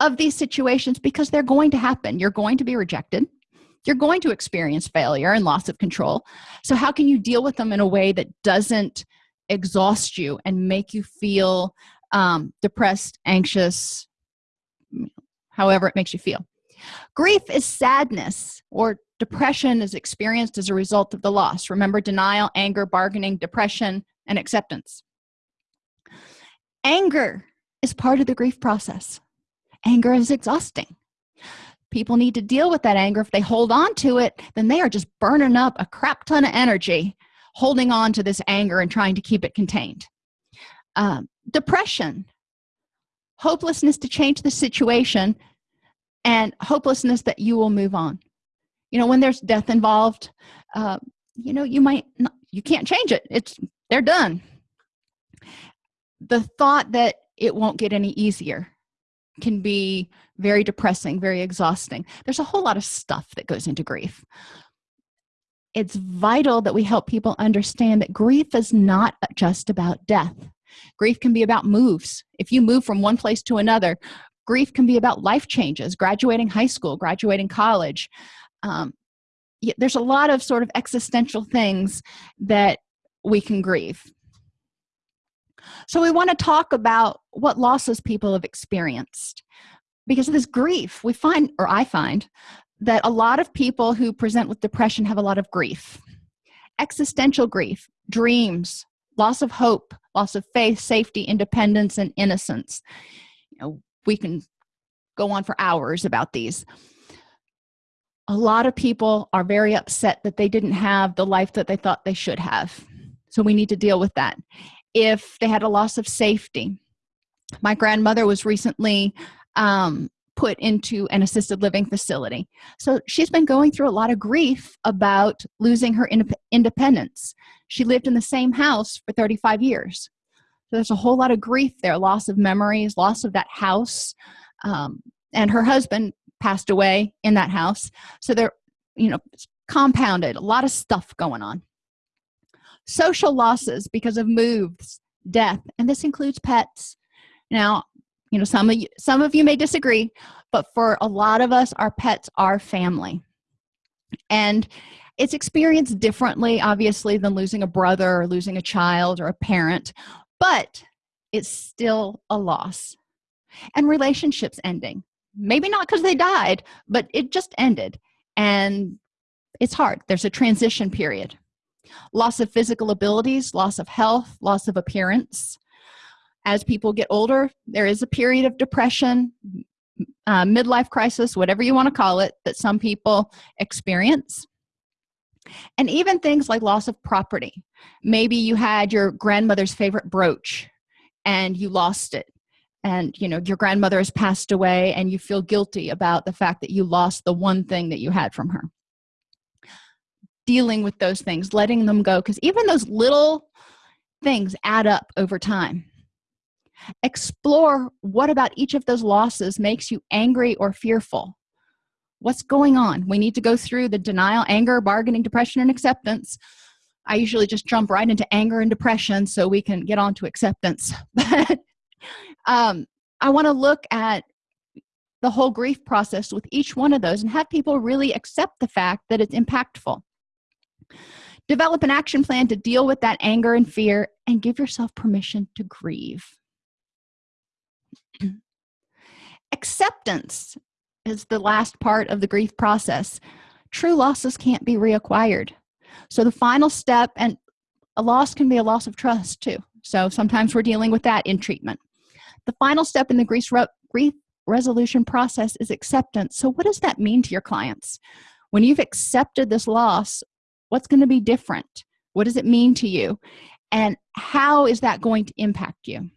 of these situations because they're going to happen. You're going to be rejected. You're going to experience failure and loss of control. So how can you deal with them in a way that doesn't exhaust you and make you feel um, depressed anxious however it makes you feel? Grief is sadness or depression is experienced as a result of the loss. Remember denial anger bargaining depression and acceptance. Anger is part of the grief process anger is exhausting. People need to deal with that anger. If they hold on to it then they are just burning up a crap ton of energy holding on to this anger and trying to keep it contained. Um, depression hopelessness to change the situation and hopelessness that you will move on. You know when there's death involved uh, you know you might not, you can't change it. It's they're done. The thought that it won't get any easier can be very depressing very exhausting. There's a whole lot of stuff that goes into grief. It's vital that we help people understand that grief is not just about death. Grief can be about moves. If you move from one place to another grief can be about life changes graduating high school graduating college. Um, there's a lot of sort of existential things that we can grieve so we want to talk about what losses people have experienced. Because of this grief we find or i find that a lot of people who present with depression have a lot of grief. Existential grief dreams loss of hope loss of faith safety independence and innocence. You know we can go on for hours about these. A lot of people are very upset that they didn't have the life that they thought they should have. So we need to deal with that if they had a loss of safety. My grandmother was recently um, put into an assisted living facility. So she's been going through a lot of grief about losing her in independence. She lived in the same house for 35 years. So there's a whole lot of grief there loss of memories loss of that house um, and her husband passed away in that house. So they're you know compounded a lot of stuff going on social losses because of moves death and this includes pets. Now you know some of you some of you may disagree but for a lot of us our pets are family. And it's experienced differently obviously than losing a brother or losing a child or a parent but it's still a loss. And relationships ending. Maybe not because they died but it just ended. And it's hard. There's a transition period loss of physical abilities loss of health loss of appearance. As people get older there is a period of depression uh, midlife crisis whatever you want to call it that some people experience. And even things like loss of property. Maybe you had your grandmother's favorite brooch and you lost it. And you know your grandmother has passed away and you feel guilty about the fact that you lost the one thing that you had from her dealing with those things letting them go because even those little things add up over time. Explore what about each of those losses makes you angry or fearful. What's going on? We need to go through the denial anger bargaining depression and acceptance. I usually just jump right into anger and depression so we can get on to acceptance. *laughs* But um, i want to look at the whole grief process with each one of those and have people really accept the fact that it's impactful develop an action plan to deal with that anger and fear and give yourself permission to grieve. *clears throat* Acceptance is the last part of the grief process. True losses can't be reacquired. So the final step and a loss can be a loss of trust too. So sometimes we're dealing with that in treatment. The final step in the grief, re grief resolution process is acceptance. So what does that mean to your clients? When you've accepted this loss what's going to be different? What does it mean to you? And how is that going to impact you?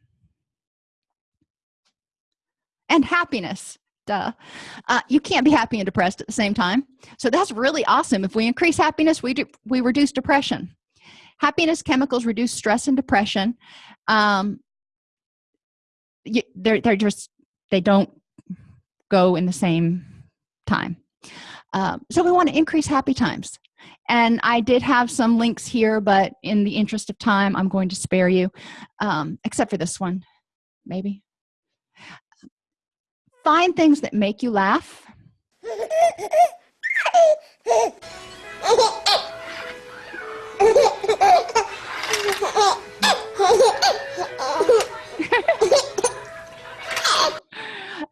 And happiness duh. Uh, you can't be happy and depressed at the same time. So that's really awesome. If we increase happiness we do we reduce depression. Happiness chemicals reduce stress and depression. Um they're they're just they don't go in the same time. Um, so we want to increase happy times and i did have some links here but in the interest of time i'm going to spare you um, except for this one maybe. Find things that make you laugh.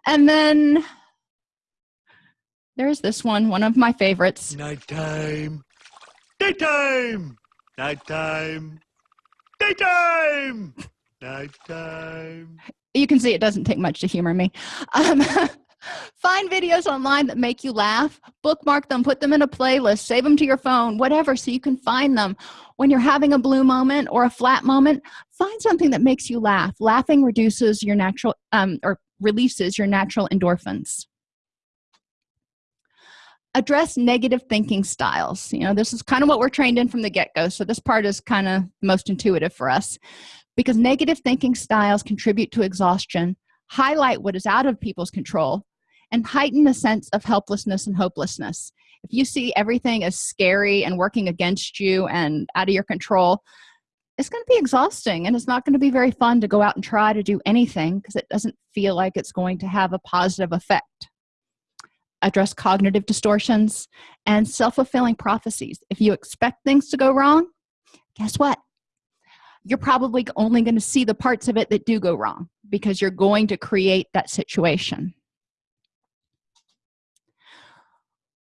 And then there's this one one of my favorites. Nighttime daytime! Nighttime. Daytime! Nighttime. You can see it doesn't take much to humor me. Um, *laughs* find videos online that make you laugh bookmark them put them in a playlist save them to your phone whatever so you can find them. When you're having a blue moment or a flat moment find something that makes you laugh. Laughing reduces your natural um, or releases your natural endorphins address negative thinking styles. You know this is kind of what we're trained in from the get-go so this part is kind of most intuitive for us. Because negative thinking styles contribute to exhaustion highlight what is out of people's control and heighten the sense of helplessness and hopelessness. If you see everything as scary and working against you and out of your control it's going to be exhausting and it's not going to be very fun to go out and try to do anything because it doesn't feel like it's going to have a positive effect address cognitive distortions and self-fulfilling prophecies. If you expect things to go wrong guess what? You're probably only going to see the parts of it that do go wrong because you're going to create that situation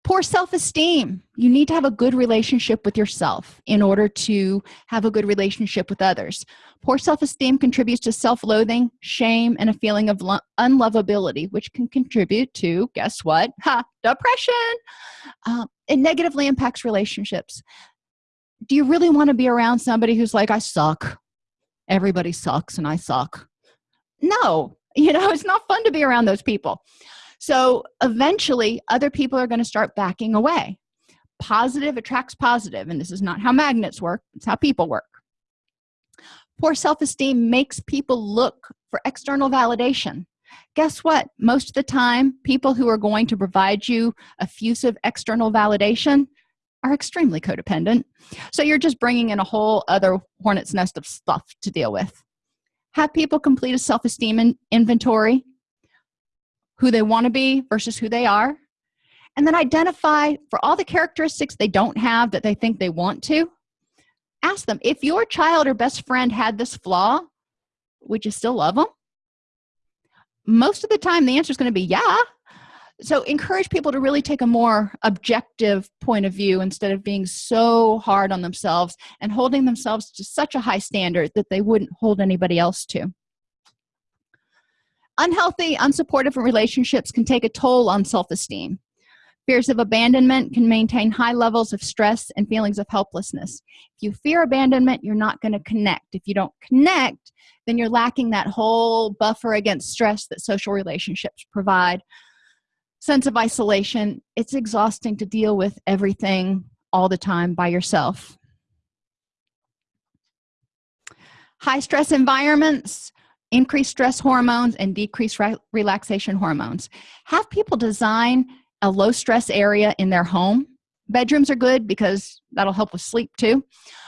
poor self-esteem. You need to have a good relationship with yourself in order to have a good relationship with others. Poor self-esteem contributes to self-loathing shame and a feeling of unlovability which can contribute to guess what? *laughs* Ha, depression. Uh, it negatively impacts relationships. Do you really want to be around somebody who's like i suck. Everybody sucks and i suck no. *laughs* You know it's not fun to be around those people so eventually other people are going to start backing away. Positive attracts positive and this is not how magnets work it's how people work. Poor self-esteem makes people look for external validation. Guess what? Most of the time people who are going to provide you effusive external validation are extremely codependent. So you're just bringing in a whole other hornet's nest of stuff to deal with. Have people complete a self-esteem in inventory who they want to be versus who they are and then identify for all the characteristics they don't have that they think they want to ask them if your child or best friend had this flaw would you still love them most of the time the answer is going to be yeah. So encourage people to really take a more objective point of view instead of being so hard on themselves and holding themselves to such a high standard that they wouldn't hold anybody else to unhealthy unsupportive relationships can take a toll on self-esteem. Fears of abandonment can maintain high levels of stress and feelings of helplessness. If you fear abandonment you're not going to connect. If you don't connect then you're lacking that whole buffer against stress that social relationships provide. Sense of isolation it's exhausting to deal with everything all the time by yourself. High stress environments increase stress hormones and decrease re relaxation hormones. Have people design a low stress area in their home? Bedrooms are good because that'll help with sleep too.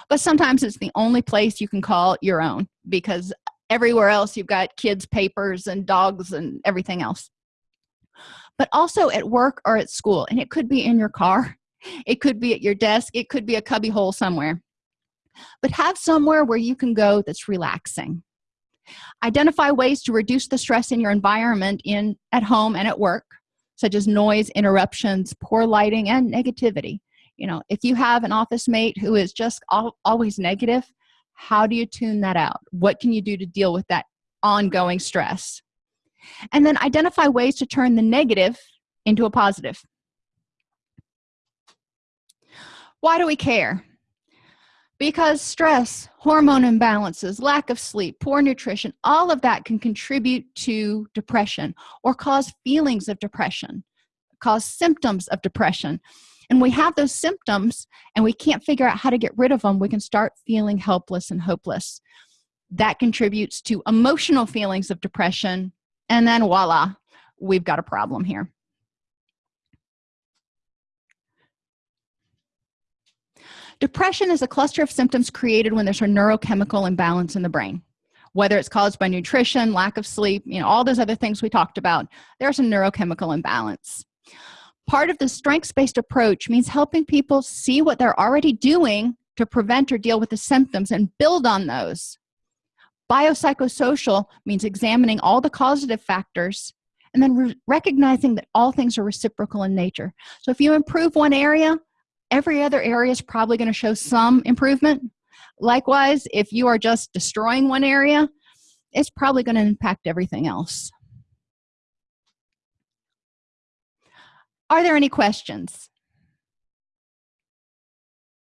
But sometimes it's the only place you can call your own because everywhere else you've got kids papers and dogs and everything else. But also at work or at school and it could be in your car it could be at your desk it could be a cubby hole somewhere. But have somewhere where you can go that's relaxing identify ways to reduce the stress in your environment in at home and at work such as noise interruptions poor lighting and negativity. You know if you have an office mate who is just al always negative how do you tune that out? What can you do to deal with that ongoing stress? And then identify ways to turn the negative into a positive. Why do we care because stress hormone imbalances lack of sleep poor nutrition all of that can contribute to depression or cause feelings of depression cause symptoms of depression. And we have those symptoms and we can't figure out how to get rid of them we can start feeling helpless and hopeless. That contributes to emotional feelings of depression and then voila we've got a problem here depression is a cluster of symptoms created when there's a neurochemical imbalance in the brain. Whether it's caused by nutrition lack of sleep you know all those other things we talked about there's a neurochemical imbalance. Part of the strengths-based approach means helping people see what they're already doing to prevent or deal with the symptoms and build on those. Biopsychosocial means examining all the causative factors and then re recognizing that all things are reciprocal in nature. So if you improve one area every other area is probably going to show some improvement. Likewise if you are just destroying one area it's probably going to impact everything else. Are there any questions